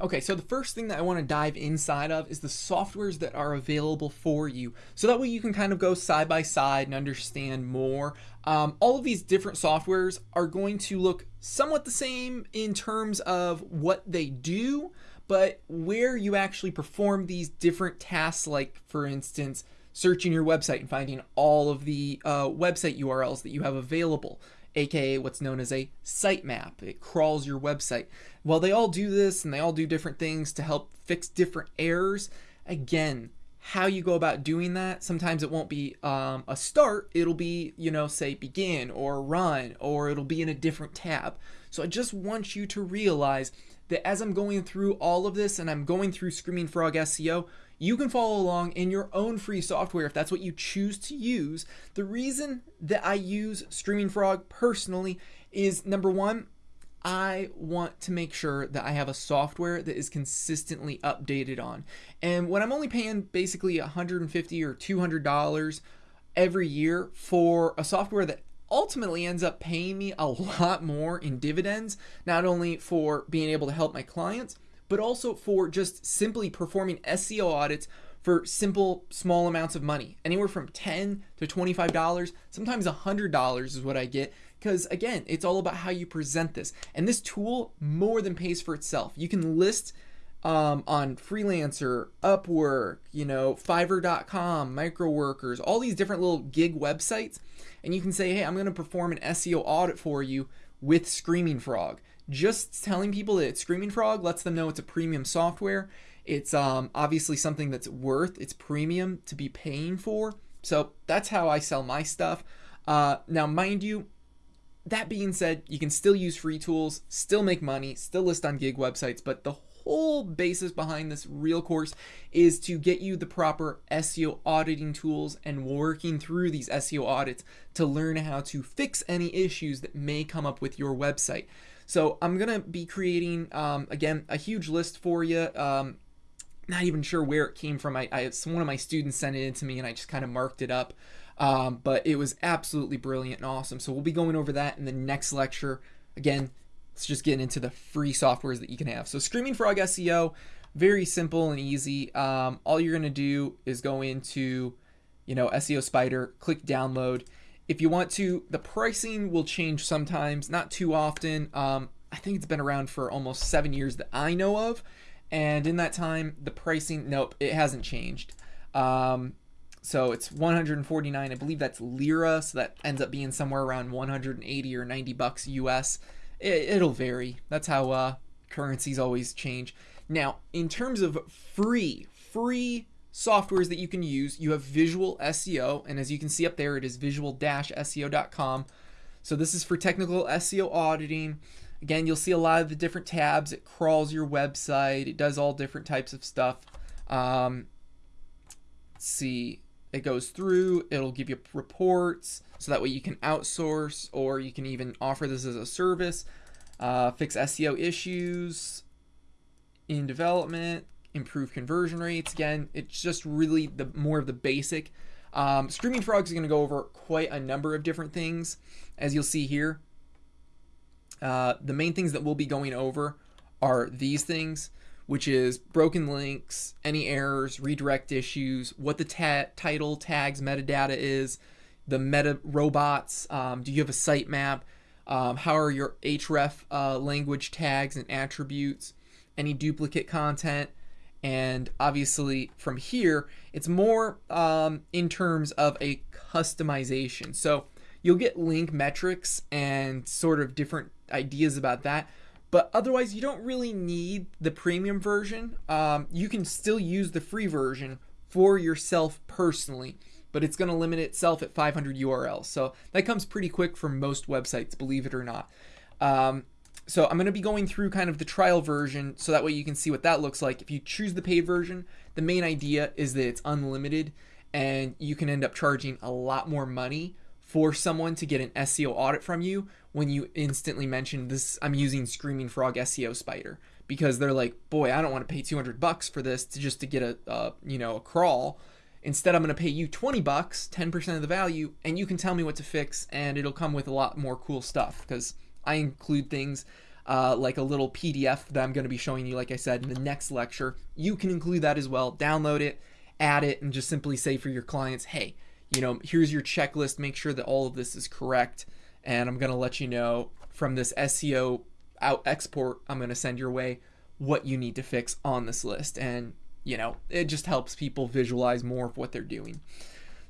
Okay, so the first thing that I want to dive inside of is the softwares that are available for you. So that way you can kind of go side by side and understand more. Um, all of these different softwares are going to look somewhat the same in terms of what they do, but where you actually perform these different tasks, like for instance, searching your website and finding all of the uh, website URLs that you have available aka what's known as a sitemap. It crawls your website. While they all do this and they all do different things to help fix different errors, again, how you go about doing that, sometimes it won't be um, a start, it'll be, you know, say begin or run, or it'll be in a different tab. So I just want you to realize that as I'm going through all of this and I'm going through Screaming Frog SEO, you can follow along in your own free software if that's what you choose to use. The reason that I use Screaming Frog personally is number one, I want to make sure that I have a software that is consistently updated on. And when I'm only paying basically 150 or $200 every year for a software that ultimately ends up paying me a lot more in dividends, not only for being able to help my clients, but also for just simply performing SEO audits for simple small amounts of money. Anywhere from 10 to 25 dollars sometimes 100 dollars is what i get because again it's all about how you present this. And this tool more than pays for itself. You can list um, on freelancer upwork you know fiverr.com microworkers all these different little gig websites and you can say hey i'm going to perform an seo audit for you with screaming frog just telling people that it's Screaming Frog lets them know it's a premium software. It's um, obviously something that's worth its premium to be paying for. So that's how I sell my stuff. Uh, now, mind you, that being said, you can still use free tools, still make money, still list on gig websites, but the whole basis behind this real course is to get you the proper SEO auditing tools and working through these SEO audits to learn how to fix any issues that may come up with your website. So I'm gonna be creating um, again a huge list for you. Um, not even sure where it came from. I, I one of my students sent it in to me, and I just kind of marked it up. Um, but it was absolutely brilliant and awesome. So we'll be going over that in the next lecture. Again, let's just get into the free softwares that you can have. So Screaming Frog SEO, very simple and easy. Um, all you're gonna do is go into, you know, SEO Spider, click download. If you want to, the pricing will change sometimes, not too often. Um, I think it's been around for almost seven years that I know of. And in that time, the pricing, nope, it hasn't changed. Um, so it's 149, I believe that's lira, so that ends up being somewhere around 180 or 90 bucks US. It, will vary. That's how uh, currencies always change. Now, in terms of free, free softwares that you can use. You have Visual SEO, and as you can see up there, it is visual-seo.com. So this is for technical SEO auditing. Again, you'll see a lot of the different tabs. It crawls your website. It does all different types of stuff. Um, see, it goes through. It'll give you reports, so that way you can outsource or you can even offer this as a service. Uh, fix SEO issues in development improve conversion rates. Again, it's just really the more of the basic. Um, Screaming Frogs is going to go over quite a number of different things, as you'll see here. Uh, the main things that we'll be going over are these things, which is broken links, any errors, redirect issues, what the ta title, tags, metadata is, the meta robots, um, do you have a sitemap, um, how are your href uh, language tags and attributes, any duplicate content, and obviously from here it's more um, in terms of a customization. So you'll get link metrics and sort of different ideas about that but otherwise you don't really need the premium version. Um, you can still use the free version for yourself personally but it's going to limit itself at 500 urls so that comes pretty quick for most websites believe it or not. Um, so I'm going to be going through kind of the trial version so that way you can see what that looks like. If you choose the paid version, the main idea is that it's unlimited and you can end up charging a lot more money for someone to get an SEO audit from you when you instantly mention this I'm using Screaming Frog SEO Spider because they're like, "Boy, I don't want to pay 200 bucks for this to just to get a, a you know, a crawl." Instead, I'm going to pay you 20 bucks, 10% of the value, and you can tell me what to fix and it'll come with a lot more cool stuff because I include things uh, like a little PDF that I'm going to be showing you, like I said, in the next lecture. You can include that as well. Download it, add it, and just simply say for your clients, hey, you know, here's your checklist. Make sure that all of this is correct. And I'm going to let you know from this SEO out export I'm going to send your way what you need to fix on this list. And, you know, it just helps people visualize more of what they're doing.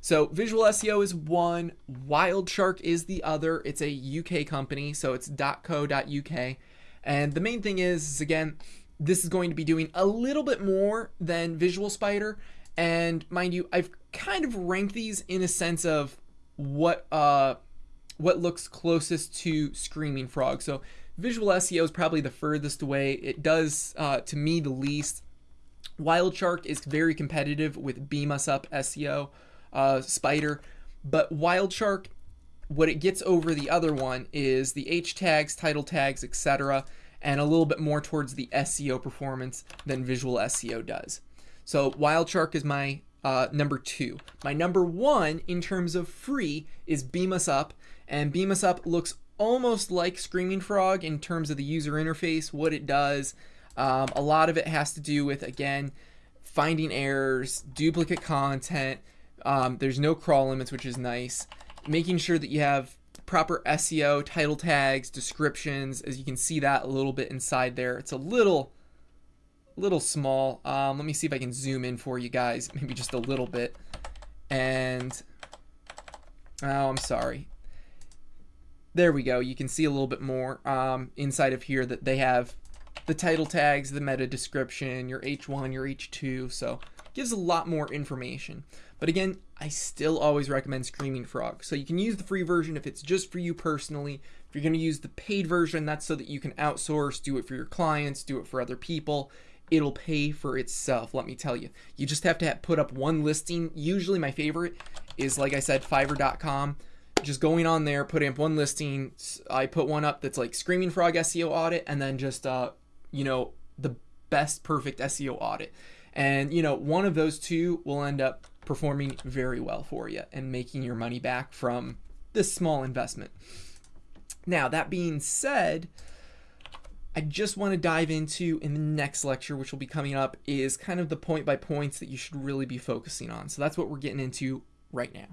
So Visual SEO is one, Wildshark is the other. It's a UK company, so it's .co.uk. And the main thing is, is again, this is going to be doing a little bit more than Visual Spider. And mind you, I've kind of rank these in a sense of what uh what looks closest to Screaming Frog. So Visual SEO is probably the furthest away. It does uh, to me the least. Wild Shark is very competitive with Beam Us Up SEO uh, Spider. But Wild Shark, what it gets over the other one is the H tags, title tags, etc., and a little bit more towards the SEO performance than Visual SEO does. So Wild Shark is my uh, number two. My number one in terms of free is Beam Us Up, and Beam Us Up looks almost like Screaming Frog in terms of the user interface, what it does. Um, a lot of it has to do with, again, finding errors, duplicate content, um, there's no crawl limits, which is nice. Making sure that you have proper SEO, title tags, descriptions, as you can see that a little bit inside there. It's a little, little small. Um, let me see if I can zoom in for you guys, maybe just a little bit. And, oh, I'm sorry. There we go. You can see a little bit more um, inside of here that they have the title tags, the meta description, your H1, your H2. So gives a lot more information. But again, I still always recommend Screaming Frog. So you can use the free version if it's just for you personally. If you're going to use the paid version, that's so that you can outsource, do it for your clients, do it for other people. It'll pay for itself, let me tell you. You just have to put up one listing. Usually my favorite is, like I said, Fiverr.com. Just going on there, putting up one listing. I put one up that's like Screaming Frog SEO audit, and then just, uh, you know, the best perfect SEO audit. And, you know, one of those two will end up performing very well for you and making your money back from this small investment. Now, that being said, I just want to dive into in the next lecture, which will be coming up, is kind of the point by points that you should really be focusing on. So that's what we're getting into right now.